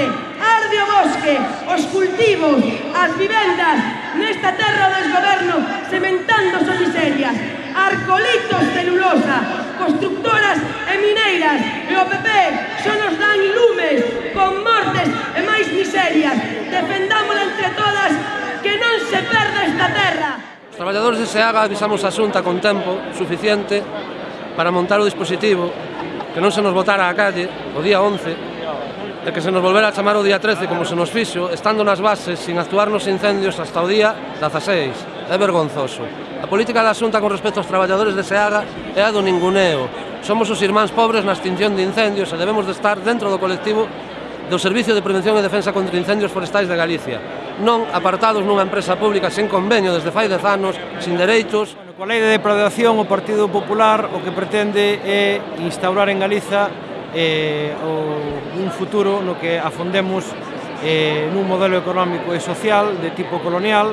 monte, arde o bosque, os cultivos, as vivendas, nesta terra do desgoberno, sementando son miserias, arcolitos celulosa, constructoras e mineiras, e o PP só nos dan lumes, con mortes e máis miserias, defendámola entre todas, que non se perda esta terra. Os traballadores de Seaga avisamos a Xunta con tempo suficiente para montar o dispositivo que non se nos botara a calle o día 11 de que se nos volvera a chamar o día 13 como se nos fixo, estando nas bases sin actuar nos incendios hasta o día 16. É vergonzoso. A política da Xunta con respecto aos traballadores de Seaga é a do ninguneo. Somos os irmáns pobres na extinción de incendios e debemos de estar dentro do colectivo do Servicio de Prevención e Defensa contra Incendios Forestais de Galicia, non apartados nunha empresa pública sen convenio desde fai dez anos, sin dereitos. Bueno, coa lei de depredación, o Partido Popular o que pretende é instaurar en Galiza eh, o, un futuro no que afondemos eh, nun modelo económico e social de tipo colonial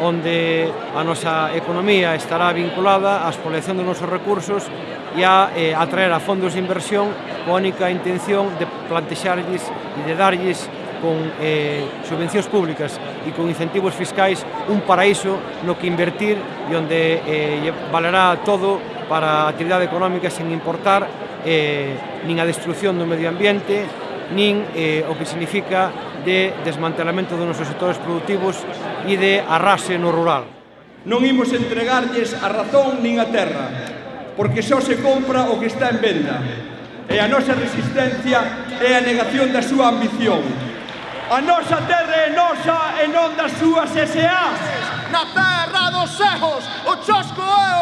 onde a nosa economía estará vinculada á expoliación dos nosos recursos e a eh, atraer a fondos de inversión coa única intención de plantexarlles e de darlles con eh, subvencións públicas e con incentivos fiscais un paraíso no que invertir e onde eh, valerá todo para a actividade económica sen importar eh, nin a destrucción do medio ambiente, nin eh, o que significa de desmantelamento dos nosos sectores productivos e de arrase no rural. Non imos entregarlles a razón nin a terra, porque só se compra o que está en venda. E a nosa resistencia é a negación da súa ambición. A nosa terra é nosa e non das súas S.A.s. Na terra dos erros, o chosco é o